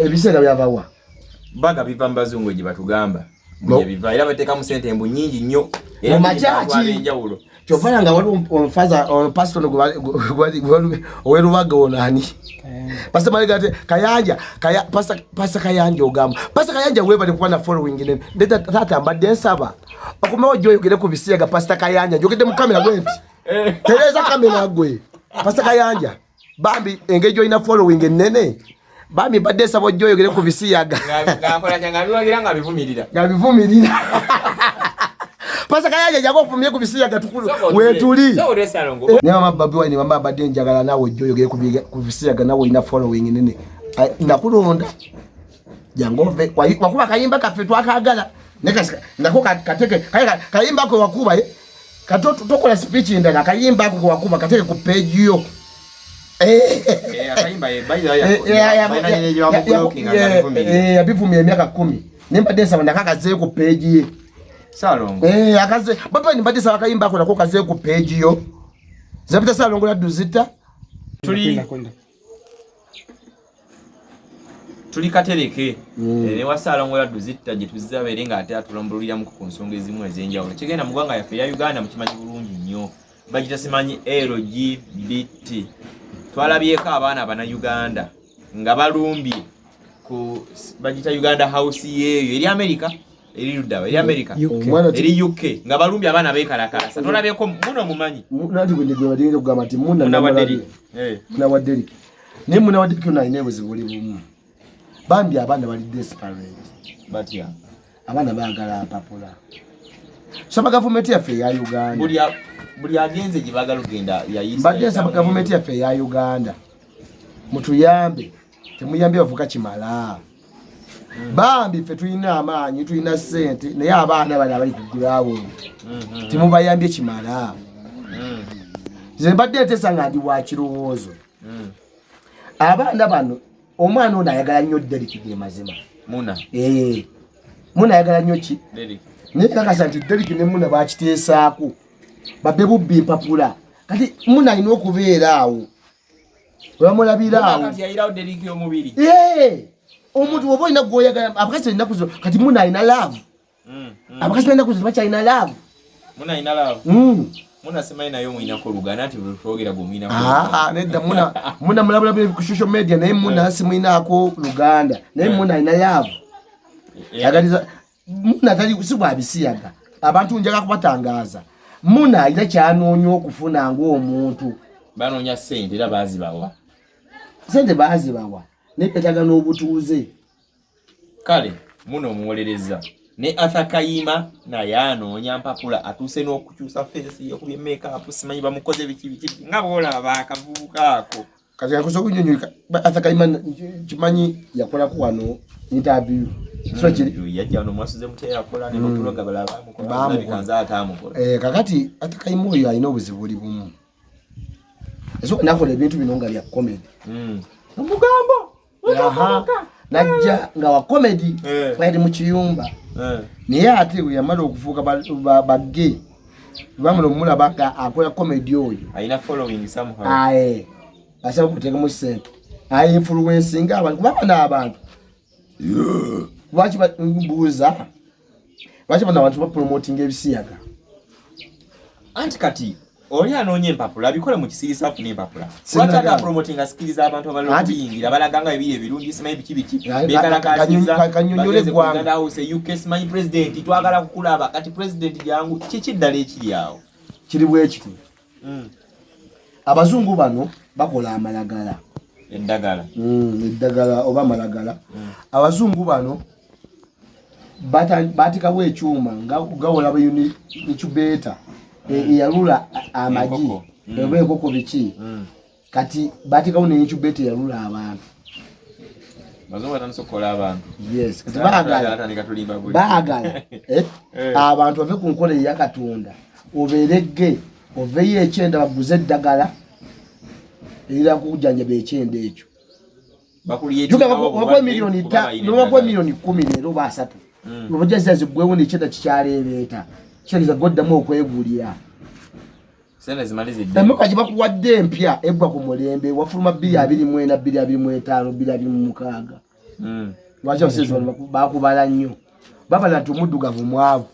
ebiseera byavawa baga biva mu bazungu gye batugamba. No. biva era bateekamu sente embu nyingi nnyo. Mu makyaki. enjawulo. Kyofana nga waliwo omufaza pasitono owerubaga onani pasa malega ate kayanja pasa kayanja ogamba. Pasa kayanja webale kuba na following ne ndeta tata mbadde nsaba. Okomewo gyoyogere ku bisiyaga pasita kayanja njogedde mu kamera gwenti tereza kamera gwe. Pasita kayanja bambi engeri gyolina following enene bambi mbadde nsaba ojyoyogere ku bisiyaga. Ngakola kyanga biwagira nga bivumirira. Nga bivumirira. Pasa kayanja jaga ofumye ku bisiyaga tukulu. Wetuli naye mama babi wine mama badde njagala nawe ojjoyogere ku biga- ku bisiyaga nawe olina following nene. Ai, nakulonda. Jangove Wayi- wakuba kayimba kaffe twakagala. Nekasika nako ka- kateke kale ka- kayimba ko wakuba ye kato tokola speech ndala kayimba ko wakuba kateke ku page yo yabivumya emyaka kumi. Nembadde nsaba nakakazee ku ye salongo Eh, akaze baba nimbadde saba kayimba ako nako kazee ku page yo. Zapita salongola duzita tuli tuli katereke Mm. ne wasalongola duzitta gye tuzizabeere ng'ate atulambuliramuku ku nsonga ezimu ez'enjawulo kigenda mu ggwanga yaffe eya uganda mukimanyi bulungi nnyo bagita simanyi lgbt twalabyeko abaana bannayuganda nga balumbye ku bagita uganda house yeeyo. Eri amerika eri luddawa eri ti- eri uk nga balumbye abaana bekalakasa tolabyeko muno mumanyi? Nati gwendegwebadinza okugamba nti munda Muna wa namulabye. Derrick. Eh. naye muna wa deriki ono alina ebuzibu buli bumu bambi abaana bali desperate batya? Abaana baagala mpapula saba gavumenti yaffe eya uganda. Buli agenze gye baagala okugenda mbadde nsaba gavumenti yaffe eya uganda. Mutuyambe temuyambye bavuka kimala. Bambi ffe tulina amaanyi tulina sente naye abaana bano abali ku grawundi temubayambye kimala. Nze mbadde ntesa nga ndi wakirowoozo abaana bano omwana ono ayagala nnyo deriki ge mazima. Muna. Eh, muna ayagala nnyo ki. Naye kakasa nti deriki ne muna bakiteesaako babbe bubbi mpapula kati muna alina okubeera awo webamulabira awo. Eh, omuntu oba olina gwoyagala abakazi ennaku zo kati muna alina laavu. Mm, mm. abakazi balinaku zo bakyalina laavu. Mm. bwomuyinako Ah, nedda muna mulabulabe ku social media naye muna simuyinaako luganda. Naye muna alina laavu. Yagaliza muna tali si bwabisiyaga abantu njaga kubatangaaza muna alina kyanoonya okufuna ngaomuntu banoonya ssente era baazibawa. Sente baazibawa. Naye betaaga n'obutuuze. Kale muna omuwolereza. Ne arthur kayima naye anoonya mpapula. Atuuse n'okukyusa feesi yokubye makeup simanyi bamukoze biki biki nga bwolaba akavubuka ako. Kati kakosa okunyonyolika athakaima kimanyi yakolaku wano interview so kiri? Yajja wano mwasuze muteyakola ne bakuloga bala bamukola Bamukola. alabika nze ataamukola. Eh, kakati athakaima oyo alina obuzibu buli bumu. Eso nakola ebintu bino nga bya comedy. Mm. omugambo najja nga wa comedy Eh. bali mu kiyumba. Eh. naye ate we yamala okufuuka ba- ba- bagge bamala omulaba nga akola comedy oyo. Alina following somehow. Aye. Asaba okuteekamu sente aye influencinga abantu kuba bana abantu lwaki mbuuza? Lwaki bano abantu bapromotinga ebisiyaga? Anti kati oli anoonya empapula abikole mu kisirisa afuna empapula. Lwaki atapromoting asikiriza abantu abali Anti- okuyingira balaga nga ebiri ebirungi simanyi biki biki Ka- ka- bekalakasiza ka- kanyonyole bageze ku eggwanga. Uganda House uk simanyi pulezidenti twagala kukulaba. Kati pulezidenti jangu kiki ddala ekiri awo? Kiri bwe kiti. Abazungu bano bakola amalagala. Eddagala Mm, eddagala oba amalagala. Abazungu bano baatikawo ekyuma nga gawolaba incubator e- eyalula amagi. oba enkoko biki. Kati baatikawo ne incubator eyalula abantu. Kati baagala. eh, Eh. abantu bave ku nkola eya katonda. Obeerege oveyo ekyenda baguze eddagala erira kujjanjaba ekyenda ekyo. Wakuwa miliyoni nobakuwa miliyoni kumi leero oba asatu obajazira ziggwewo nekyenda kikyaleebeeta kitegeeza goddamu okwegulira emmoka gye bakuwadde empya eggwa ku mulembe wafuluma bbiri abiri mwenda bbiri abiri mwetaano bbiri abiri mu mukaaga. Mm. lwaki abasezi bano baku- bakubala nnyo? Babala nti omuddugavu mwavu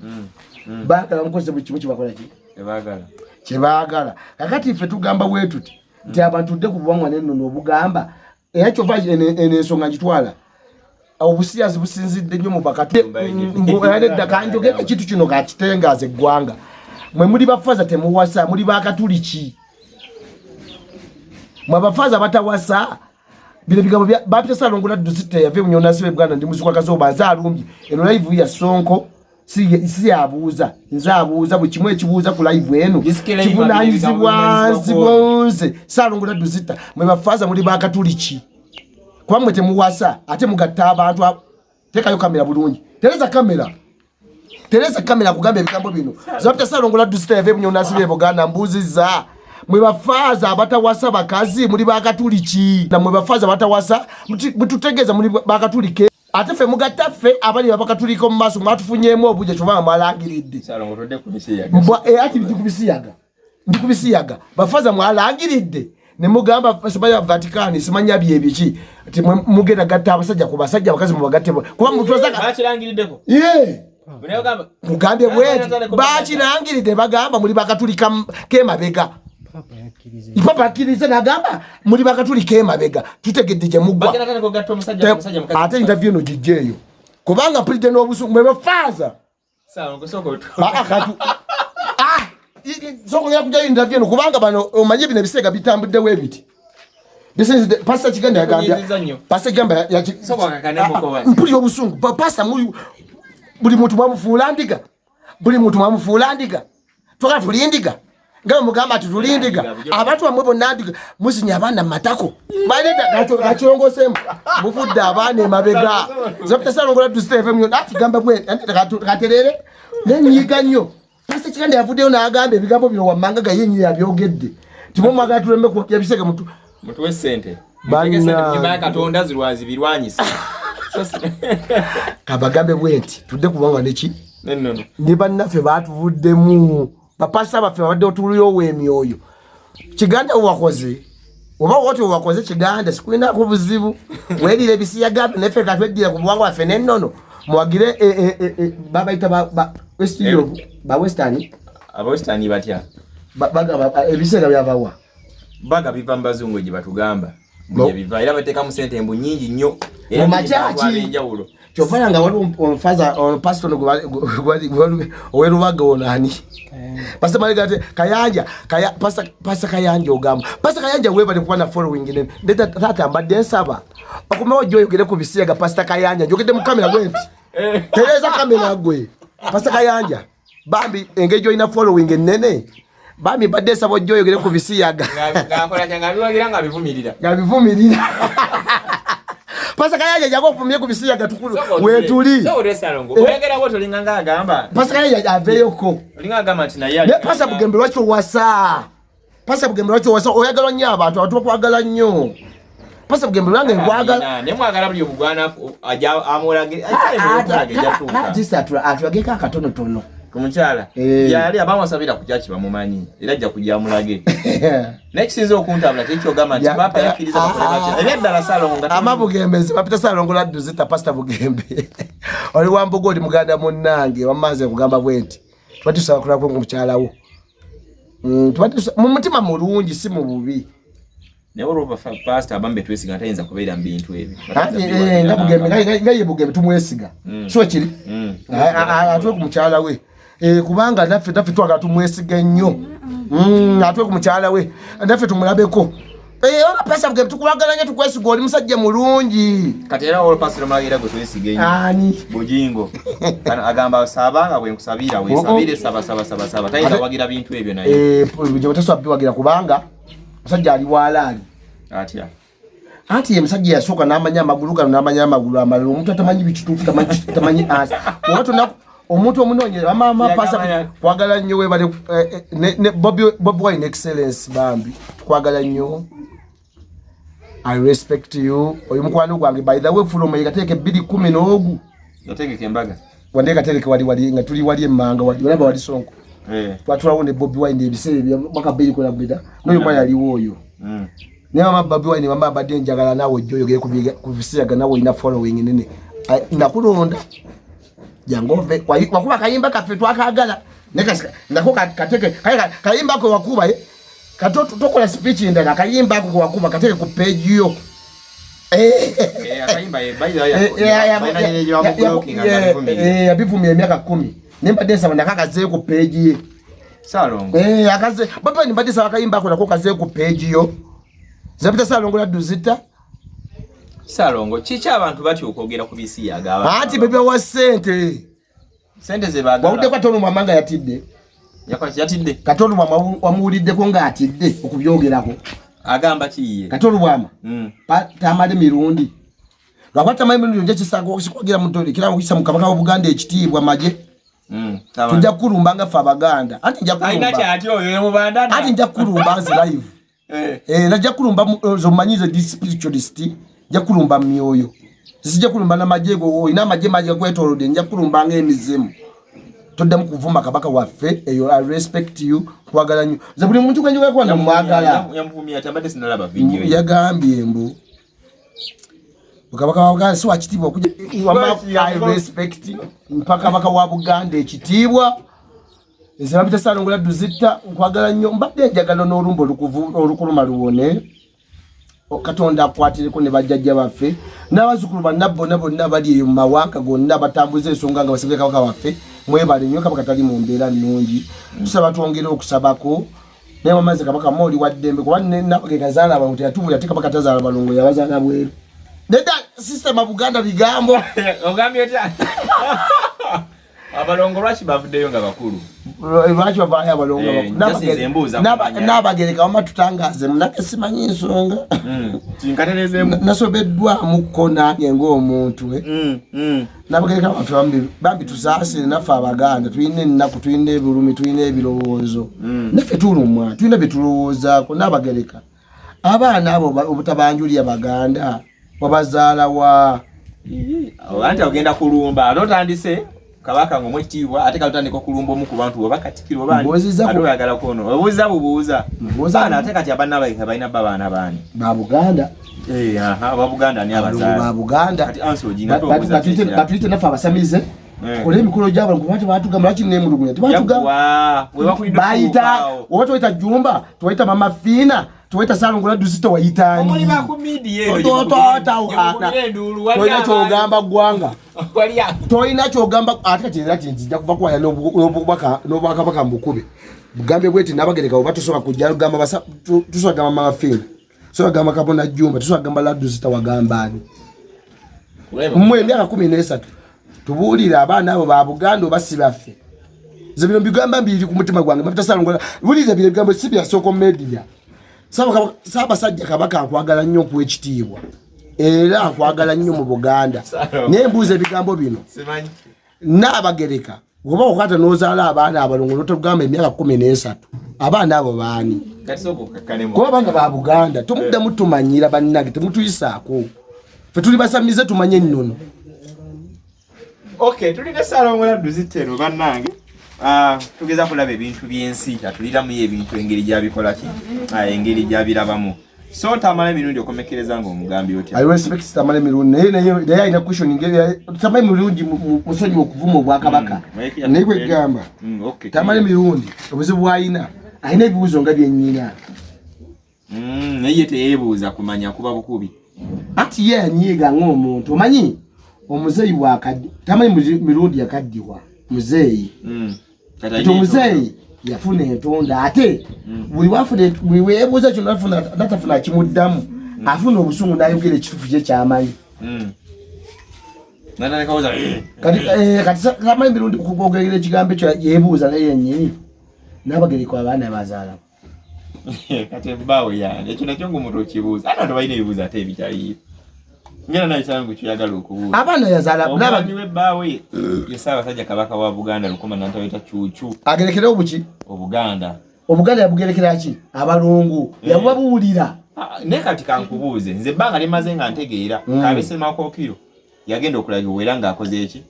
Mm. Mm. baagala mukozese buli kimu kibakola ki? Tebaagala. kyebaagala. Kakati ffe tugamba bwe tuti nti abantu dde ku buwangwa nennono obugamba era kyova eno ensonga ngitwala obusiyazi businzidde nnyo mu bakati. Edda kanjogeko ekintu kino kakitengaza eggwanga. Mwe muli bafaza temuwasa muli bakatuli ki mwe abafaza batawasa bino bigambo bya- bapita salongola dusita yave munyonasi buganda ndi muziku akazoba nze alumbye eno live ya sonko si yabuuza nze abuuza buli kimu ekibuuza ku live eno. Kivunanyizibwa nzibwa nze salongola dusita mwe bafaza muli bakatuli ki kuba mwe temuwasa ate mugatta abantu abo. teekayo kamera bulungi. Tereza kamera. Tereza kamera kugamba ebigambo bino. Zabita salongola dusita yave munyonasi be buganda mbuuziza. Mwe bafaaza abatawasa bakazi muli bakatuli ki na mwe bafaaza abatawasa mututegeeza muli bakatulike. Ate ffe mugatta ffe abali abakatuliko mu maaso ku misiyaga. mbwa eh, ati ndi kubisiyaga ndi kubisiyaga bafaza mwalangiridde ne mugamba simanya vatikani simanya byebiki ti mugenda gatta abasajja ku basajja abakazi mubagatte kuba mutwazaga Bakirangiriddeko. ye! Mugambye bweti bakirangiridde bagamba muli bakatulika kemabega. Papa akkiriza nagamba muli bakatulika emabega. Tutegedde gye muggwa bagenda tane kugatta omusajja omusajja mukazi. ate interview eno gijjeeyo. Kubanga mpulidde n'obusungu mwe sokogera kujayo interview eno kubanga bano omanye bino ebiseega bitambuddewo ebiti. Pasita kiganda yagambya nnyo. pasita kigamba Ah, ah, mpulira obusungu. Pa- pasita muyu buli muntu mwamufuula ndiga. Buli muntu mwamufuula ndiga. Twagala tuli ndiga. Nga mugamba ati tuli ndiga. Abantu bamwe bonna ndiga. Muzinya abaana mumatako baleta gakyongosemu muvudde abaana emabega zapitasalongola tusitefemu ati gamba bwe katerere. Nenyiga nnyo pasita kiganda yavuddeyo n'agamba ebigambo bino wammanga gayenyini yabyogedde timumwagala tuleme kwokya bisege mutu Mutuwe ssente. Banna- Mutege ssente mu nyumba ya Katonda zirwazi birwanyisa. Kabagambe bwe nti tudde kubanga neki ne bannaffe batuvuddemu. Bapasa baffe babadde otuliowo emyoyo. Kiganda wewakoze oba woti wewakoze kiganda sikulinako buzibu. Werire ebisiyagambe naffe katweddire ku buwanga waffe nennono muwagire e- e- e- e, babayita ba- ba- West Europe, ba western Abawesitani batya. ebiseera byavawa Baga biva mu bazungu gye batugamba. Bo- Gye biva era bateekamu ssente embu nnyingi nnyo. Era Mu kyovala nga waliwo omufaza pasitono owerubaga onani pasa maligate kayanja kaya pasa kayanja ogamba pasa kayanja webale kuba na following ne ndeta tata mbadde nsaba okumawo gyoyogere ku bisiyaga pasta kayanja njogedde mu kamera gwenti tereza kamera gwe pasa kayanja bambi engeri gyolina following enene bambi mbadde nsaba ojyoyogere ku bisiyaga nga bivumirira. Nga bivumirira pasa kayanja jaga ofumye ku bisiyaga tukulu wetuli olinga ng'agamba. pasa bugembe lwaki owasa pasa bugembe lwaki owasa oyagala nnyo abantu abantu bakwagala nnyo. Pasa bugembe lwange nkwagala ne mwagala buli obugwanafu aja amulage ajja jatuuka. atulageko akatonotono ku mukyala Eh. yali abamusabira ku kyaki bamumanyi? Era ajja kujja amulage. Nekisinza okuntabula tekyogamba nti papa yakkiriza ah, bakole batya? Ah, ebyaddala salongo nga ama bugembezi bapita salongola duzita pasita bugembe. Oli wamboga oli muganda munnange wamaze kugamba bwe nti tubatusaba kulako mukyalawo Mm, mu mutima mulungi si mu bubi. Naye olwoba pasita abambe twesiga tayinza kubeera mu bintu ebyo. Anti, eh, nga Bugembe, nga- ye bugembe tumwesiga. So kiri? Mm. atwe ku mukyala we. Eh, kubanga naffe naffe twagala tumwesiga nnyo. Mm, atwe ku mukyala we naffe tumulabeko. Eh, oba pasa bugembe tukulagala nnyo tukwesiga oli musajja mulungi. Kati era olupasiro mulagira gwe twesiga ennyo ani? Bujingo. Kano agamba sabanga bwenkusabira wesabire saba saba saba saba. Tayinza wagira bintu ebyo naye. Gyebatasaba biwagira kubanga musajja ali walaali. Atya? Anti ye musajja yasooka n'amanya amagulu gano n'amanya amagulu amalala. Omuntu atamanyi bikituufu tamanyi- ansi oba tona omuntu omunoonyere bamama pasa twagala nnyo webale eh, eh, Bobi- bobi wine excellence bambi tukwagala nnyo. I respect you. Oyo mukwano gwange by the way fuluma yekateeka ebbiri kumi n'ogu. Otegeka embaga. Wande katereke wali wali nga tuli wali emmanga olaba wali sonko. Eh, twatulawo ne bobi wine ebiseera ebya mwaka bbiri kwena bweda n'oyo mwana yaliwo oyo. Mm. naye mama babi wine mama abadde njagala naawe ojja oyogere ku bisiyaga nawe olina following nene. Nakulonda jangu ove wakuba kayimba kaffe twakagala nako kateke kayimba ako wakuba eh? katokola speech endala kayimba ako kewakuba kateke ku page yo. Yabivumya emyaka kumi. Nembadde nsaba nakakazeeyo ku page ye. Eh, akaze baba ni badisa wakayimba ako nako kaze ku page yo. Zapita salongo la duzita salongo chichi abantu bati okwogera ku bisi yaga ati bebe wa sente. Sente ze bagala waude kwa tonu mamanga yatidde. Yatidde? Katonu mama wamuulidde ko nga atidde okubyogerako. Agamba kiye katonu bwama mm. tamale mirundi. Lwakwata mai mirundi nje kisaga okikwagira mutoli kira mukisa mukabaka wa Buganda ekitiibwa maje mm. tujja kulumba nga fa abaganda. Ati nja aina kulumba. kyati oyo mubanda ati nja kulumba nze live. Eh. Eh, najja kulumba mu- zomanyize di spiritualist nja kulumba myoyo. Sijja kulumba na majego olina amaje maje kwetolodde nja kulumba ng'emizimu. Toddamu kuvuma kabaka waffe eyo i respect you kwagala nnyo ze buli muntu gwenjogera na mwagala. Yamuvumya tambadde sinalaba video ye yagambye mbu. Kabaka wa buganda si wakitiibwa okuja wama i respect mpaka kabaka wa buganda ekitiibwa. Ezirabita salongola duzita nkwagala nnyo mbadde njagala n'olumba olukuluma luwone katonda akwatireko ne bajjajja baffe n'abazzukulu banna bonna bonna bali eyo mu mawanga gonna batambuza ensonga nga basabye kabaka waffe mwebale nnyo kabaka tali mu mbeera nnungi. Tusaba twongere okusabako naye wamaze kabaka mooli wa ddembe kuba nabage gazaala abantu teyatubula ate kabaka tazaala balongo yabazaala bweru. Nedda sisitema buganda bigambo. Ogambye otya abalongo lwaki bavuddeyo nga bakulu? Lwaki bavaayo abalongo Eh, wama tutangaze munake simanyi nsonga. Mm. kinkaterezeemu nasobeddwamuko nange ng'omuntu eh. Mm, mm. nabagereka abantu bambi tusaasire naffe abaganda tulina ennaku tulina ebulumi tulina ebirowoozo. Naffe tulumwa tulina byetulowoozaako n'abagereka abaana abo ba- obutabanjulya baganda wabazaalawa anti ogenda kulumba ate otandise kabaka nga omwekitiibwa ate kalutandika okulumba omu ku bantu oba katikiro oyagala kwono obuuza bubuuza. Baana ate kati abannabaika balina ba baana baani? Babuganda ababuganda ni abalongo abazaala babuganda kati ansi ogina tobuuza batuyite naffe abasamize Eh. tukole emikolo gyabalongo kubati batugamba lwaki nemulugunya tebatuga bayita oba twaita jumba twaita mama fiina twaita salongola duzita wayitani tolina kyogamba ggwanga. Tolina kyogamba ate kati era ti nzija kuva kwaya n'obubaka- n'obwakabaka mbukube bugambe bweti nabagereka oba tosobola kujja gamba basa- tu- tusobola gamba mama fiina tusobola gamba kabona jumba tusobola gamba laduzita wagambani mmwe emyaka kumi nesatu tubuulire abaana abo ba buganda oba si baffe. Ze bino bigamba mbiri ku mutima gwange mabitasalongola buulire bino ebigambo si byasooka media saabasajja kabaka akwagala nnyo okuwa ekitiibwa. Era akwagala nnyo mu buganda. Naye mbuuza ebigambo bino. Naabagereka oba okwata n'ozaala abaana abalongo notugamba emyaka kumi nesatu abaana abo baani? Kuba banga ba buganda tomuddamu tumanyira bannange temutuyisaako fe tuli basamize tumanye ennono. Okay tulina salongola duziteno bannange. Ah, tugeza kulaba ebintu byensi atuliramu ebintu engeri gyabikolaki Ah, engeri gyabirabamu. So tamala emirundi okomekereza nga omugambi otya? I respect tamale mirundi naye naye alina question ngeri tamale mirundi musonyi okuvuma obwakabaka. Mm, naye kwegamba Mm, okay. tamale mirundi obuzibu bwalina alina ebibuuzo nga byennyina Mm, naye ye teyeebuuza kumanya kuba bukubi. Ati ye anyiiga ng'omuntu omanyi? Omuzeeyi bwakaddi tamale muzi- mirundi yakaddiwa muzeeyi. Kati omuzeeyi yafuna entonda ate. Buli wafuna buli weebuuza kino afuna- natafuna kimuddamu afuna obusungu n'ayogera ekitufu kye kyamanyi. Mm. Eh. kati eh, tamanyi mirundi kukwogera ekigambo ekyo yeebuuza naye yennyini. N'abagereko abaana bazaala kati ebbaawe yange ekyo nakyo ngaomuntu okibuuza. Bantu balina ebibuuzo ate ebikyaliyo ngera nawe kyangu kyoyagala okubuuza. Abaana yazaala omwami w'ebbaawe ye ssaabasajja kabaka wa buganda lukoma nantaweta cuucu agerekere obuki? Obuganda. Obuganda yabugerekera ki? Abalongo yabubabuulira. Ah, naye kati kankubuuze nze ebbanga limaze nga ntegeera kabesemakokiro yagenda okulabibwa era ng'akoze eki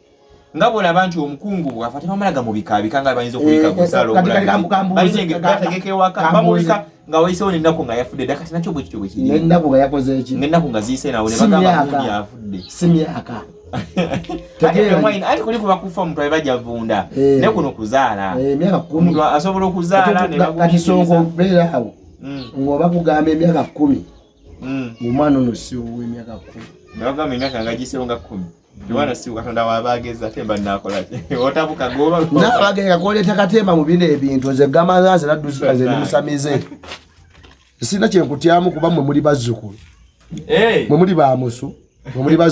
nga bwolaba nti omukungu bwafa tebamalaga mu bikaabika nga bayinza okubika Eh, ku nsalo kati kati kambu- kambuuze- bategeka ewaka bamubika nga wayisewo nennaku nga yafudde dda kati nakyo bwe kityo bwe kiri. Nennaku nga yakoze eki ngaennaku nga ziyise nawo ne Si myaka. ate emwayina ati kuli kuba kufa omuntu abajja vunda. Eh. ne kuno kuzaala. Eh, emyaka omuntu asobola okuzaala songa obeera awo Mm, ngaoba kugamba emyaka kumi mm. omwana ono si ow'emyaka kumi. Ne bagamba emyaka nga gisewo nga kkumi tiwana si katonda wabageza ate mba nakolaki otabuka goba naabagenda koleeta katemba mu bino ebintu nze gamanzanze nadduzika ze nimusamize sirina kyenkutyamu kuba mwe muli bazzukulu. Eh. mwe muli bamusu mwe muli bazzukulu